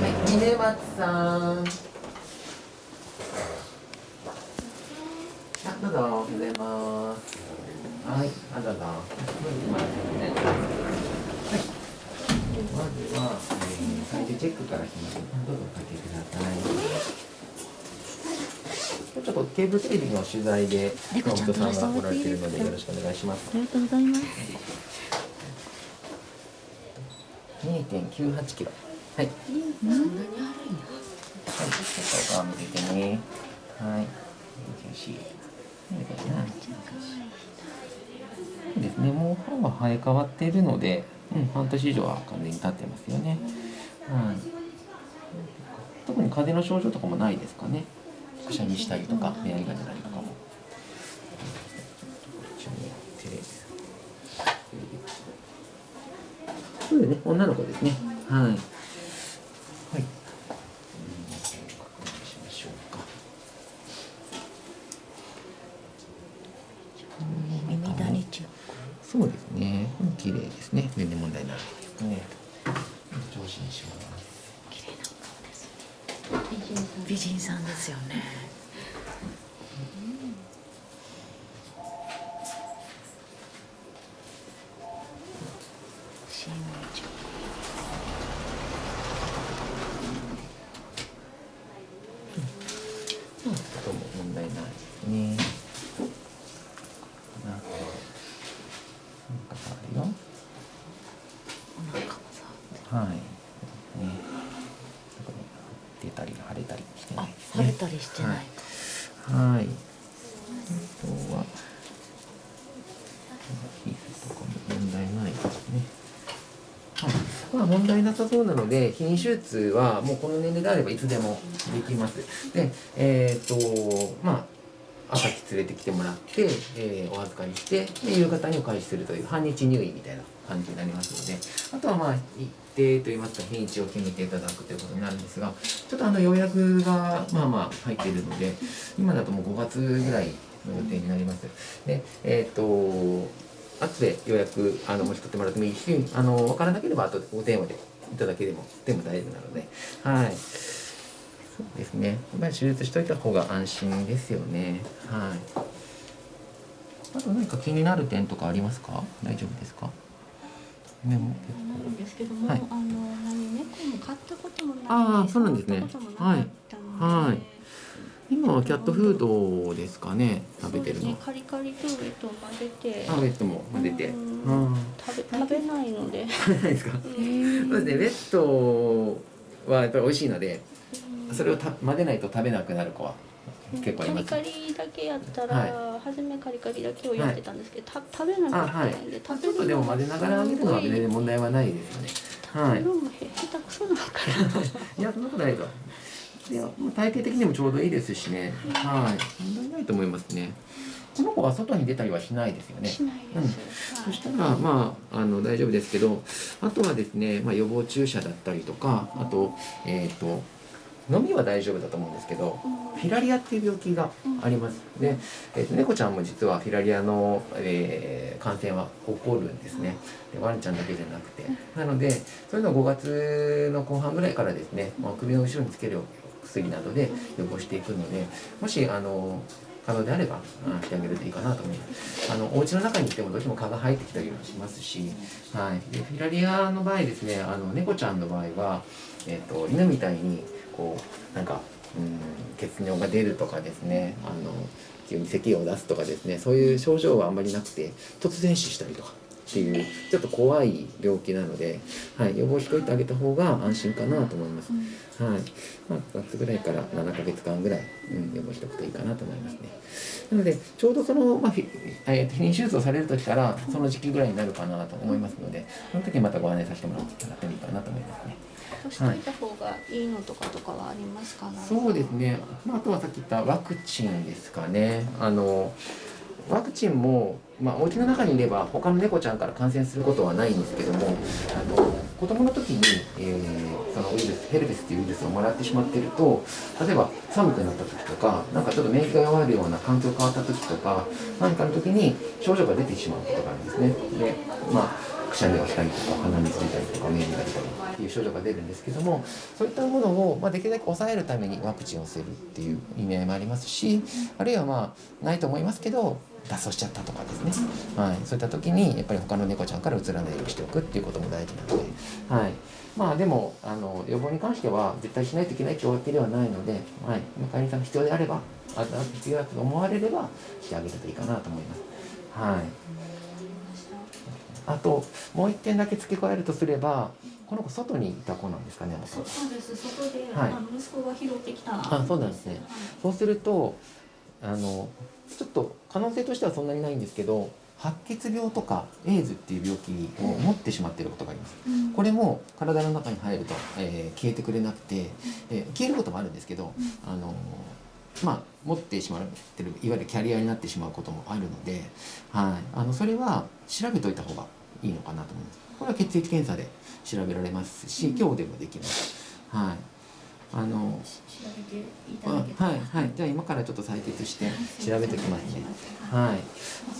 はい峰松さん。あどうぞおはようございます。はい。あどうぞはいまずは、えー、最初チェックからしますどうぞおかけくださいちょっとケーブルテレビの取材で熊本さんが来られているのでよろしくお願いします。ありがとうございます。2.98キロはい。そんなにあるんや。はい、ちょっと顔見ててね。はい。よし。なんだかな。そうですね、もう歯は生え変わってい。るので、うん、半年以上は完全に経ってますよね。はい。特に風邪の症状とかもない。ですかね。くしゃみしたりとか、目やりが出たりとかも。そうですね、女の子ですね。はい。はい。確認しましょうか。耳谷チェッそうですね。うん綺麗ですね。全然問題ないですね。上心します。ク。綺麗な顔ですね。美ますよね。新チェッうん、とも問題ないですね。ななんかあるよ。ク。お腹もさ。はい。ね。特に出たり腫れたりしてなあいです、ね。腫れたりしてないか。はい。あとは。皮膚とかも問題ないですね。まあ問題なさそうなので、避妊手術はもうこの年齢であればいつでもできます。で、えっ、と、まあ、朝日連れてきてもらって、えーお預かりして、で夕方にお返しするという半日入院みたいな感じになりますので、あとはまあ、一定といいますか、日にちを決めていただくということになるんですが、ちょっとあの予約がまあまあ入っているので、今だともう5月ぐらいの予定になります。で、えっ、と、後で予約あの申し込んでもらってもいいし、あの分からなければ後でお電話でいただけでもでも大丈夫なので、はい。そうですね。やっぱり手術しといた方が安心ですよね。はい。あと何か気になる点とかありますか？大丈夫ですか？メモ結なんですけども、はい。あの何猫も飼ったこともないあーそうなんですね。はい。はい。構今はキャットフードですかね。食べてるのね。カリカリとウェットを混ぜて。あ、ウェットも混ぜて。食べ食べないので、食べないですか？うん。そうですね。ウェットはやっぱり美味しいので、それをた混ぜないと食べなくなる子は結構います。カリカリだけやったら、は初めカリカリだけをやってたんですけど、た食べなあ、はいかったんで、。ちょっとでも混ぜながら揚げるのは全然問題はないですよね。はいもへ下手くそなのかな。いや、そんなことないと。いや、体型的にもちょうどいいですしね。はい。問題ないと思いますね。この子は外に出たりはしないですよね。しないうんです。はいそしたら、まあ、あの、大丈夫ですけど、あとはですね、まあ、予防注射だったりとか、あと、えっ、と、飲みは大丈夫だと思うんですけど、フィラリアっていう病気があります。で、えーと猫ちゃんも実はフィラリアの、えー感染は起こるんですね。でワンちゃんだけじゃなくて。なので、そういうのを5月の後半ぐらいからですね、まあ、首の後ろにつける薬などで予防していくので、もし、あの、可能であれば、あしてあげるといいかなと思います。あの、お家の中にいてもどうしても蚊が生えてきたりもしますし、はい。で、フィラリアの場合ですね、あの、猫ちゃんの場合は、えっ、と、犬みたいに、こう、なんか、うん、血尿が出るとかですね、あの、急に咳を出すとかですね、そういう症状はあんまりなくて、突然死したりとか。っていう、ちょっと怖い病気なので、はい、予防しといてあげた方が安心かなと思います。はい。まあ、9月ぐらいから7ヶ月間ぐらい、うん、予防しておくといいかなと思いますね。なので、ちょうどその、まあ、ひえーと避妊手術をされる時から、その時期ぐらいになるかなと思いますので、その時にまたご案内させてもらってもいいかなと思いますね。しておいた方がいいのとかとかはありますか、そうですね、まあ、あとはさっき言ったワクチンですかね。あのワクチンも、まあ、お家の中にいれば他の猫ちゃんから感染することはないんですけどもあの子供の時に、えーそのウイルスヘルペスっていうウイルスをもらってしまっていると例えば寒くなった時とかなんかちょっと免疫が弱るような環境変わった時とか何かの時に症状が出てしまうことがあるんですね。でまあくしゃみをしたりとか鼻水出たりとか目にが出たりっていう症状が出るんですけどもそういったものを、まあ、できるだけ抑えるためにワクチンをするっていう意味合いもありますしあるいはまあないと思いますけど脱走しちゃったとかですね、はい、そういった時にやっぱり他の猫ちゃんからうつらないようにしておくっていうことも大事なので、はい、まあでもあの予防に関しては絶対しないといけないってわけではないので、はい、飼い主さんが必要であればあ必要だと思われればしてあげるといいかなと思います。はい。あともう一点だけ付け加えるとすればこの子外にいた子なんですかねそうです。外で、はい。息子が拾ってきた。あそうなんですね。そうするとあのちょっと可能性としてはそんなにないんですけど白血病とかエイズっていう病気を持ってしまっていることがあります、うん。これも体の中に入ると、えー消えてくれなくて、えー消えることもあるんですけど、あのまあ持ってしまってるいわゆるキャリアになってしまうこともあるので、はい、あのそれは調べといた方がいいのかなと思います。これは血液検査で調べられますし今日でもできます。はいあの調べていたあだけたら。はいはい。じゃあ今からちょっと採血して。調べておきますね。はい。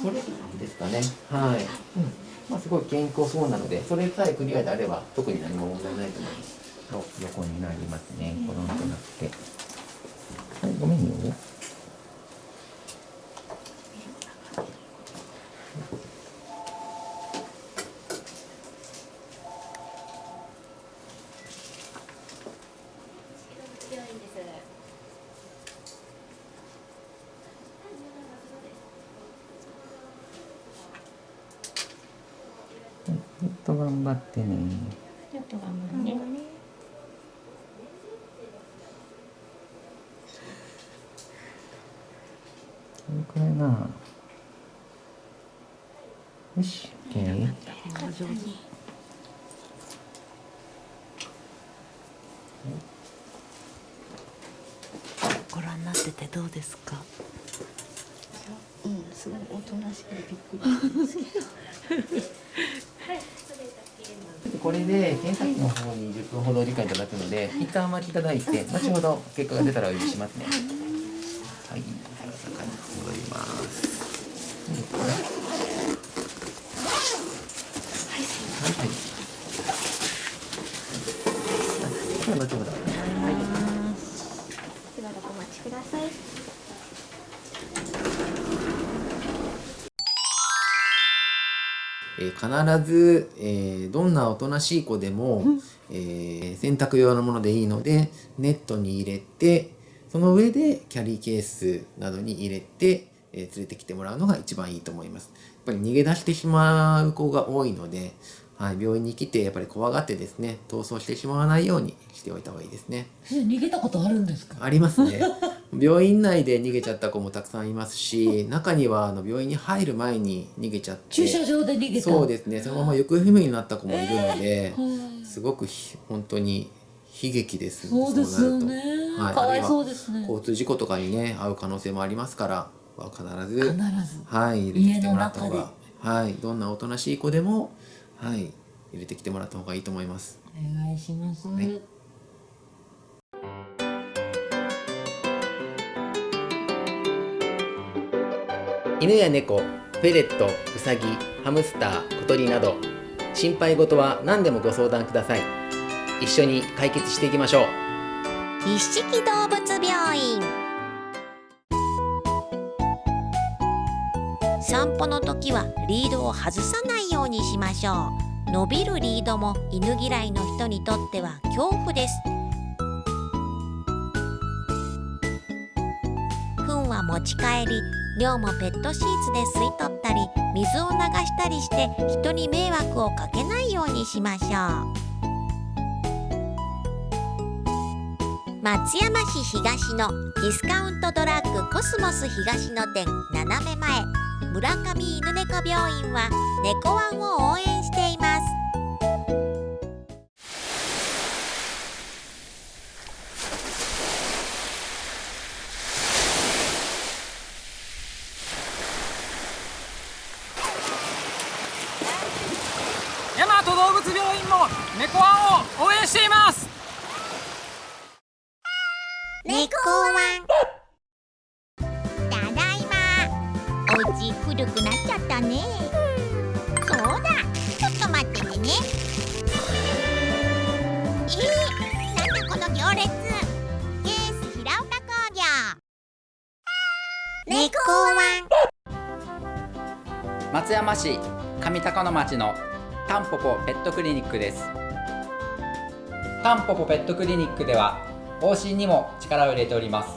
それですかね。はい、うん、まあすごい健康そうなのでそれさえクリアであれば特に何も問題ないと思います。と横になりますね。コロンとなって。はい。ごめんよちょっと頑張ってね。ちょっと頑張るね。これくらいなよし OK 上手ご覧になっててどうですか？うんすごいおとなしくてびっくり。したんですけどこれで検査機の方に10分ほどお時間いただくので一旦お待ちいただいて後ほど結果が出たらお呼びします。ねはい。中に戻りますえー必ず、えーどんなおとなしい子でも、えー洗濯用のものでいいのでネットに入れてその上でキャリーケースなどに入れて、えー連れてきてもらうのが一番いいと思います。やっぱり逃げ出してしまう子が多いので、はい、病院に来てやっぱり怖がってですね逃走してしまわないようにしておいた方がいいですね。え逃げたことあるんですか？ありますね。病院内で逃げちゃった子もたくさんいますし中にはあの病院に入る前に逃げちゃって駐車場で逃げた？そうですね。そのまま行方不明になった子もいるので、はい。すごくひ本当に悲劇です。そうですよね。はい。かわいそうですね。交通事故とかにね遭う可能性もありますからは必ず必ず。はい入れてきてもらった方がはい。どんなおとなしい子でもはい入れてきてもらった方がいいと思います。お願いします、は犬や猫フェレットウサギハムスター小鳥など心配事は何でもご相談ください。一緒に解決していきましょう。一色動物病院。散歩の時はリードを外さないようにしましょう。伸びるリードも犬嫌いの人にとっては恐怖です。糞は持ち帰り量もペットシーツで吸い取ったり水を流したりして人に迷惑をかけないようにしましょう。松山市東のディスカウントドラッグコスモス東の店斜め前。村上犬猫病院は猫ワンを応援しています。病院も猫ワンを応援しています。猫ワンただいま。お家古くなっちゃったね。そうだ。ちょっと待っててね。えー、なんだこの行列。ケース平岡工業。猫ワン松山市上高野町のタンポポペットクリニックです。タンポポペットクリニックでは往診にも力を入れております。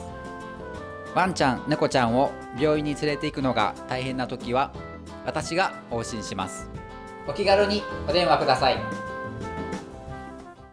ワンちゃん猫ちゃんを病院に連れて行くのが大変な時は私が往診します。お気軽にお電話ください。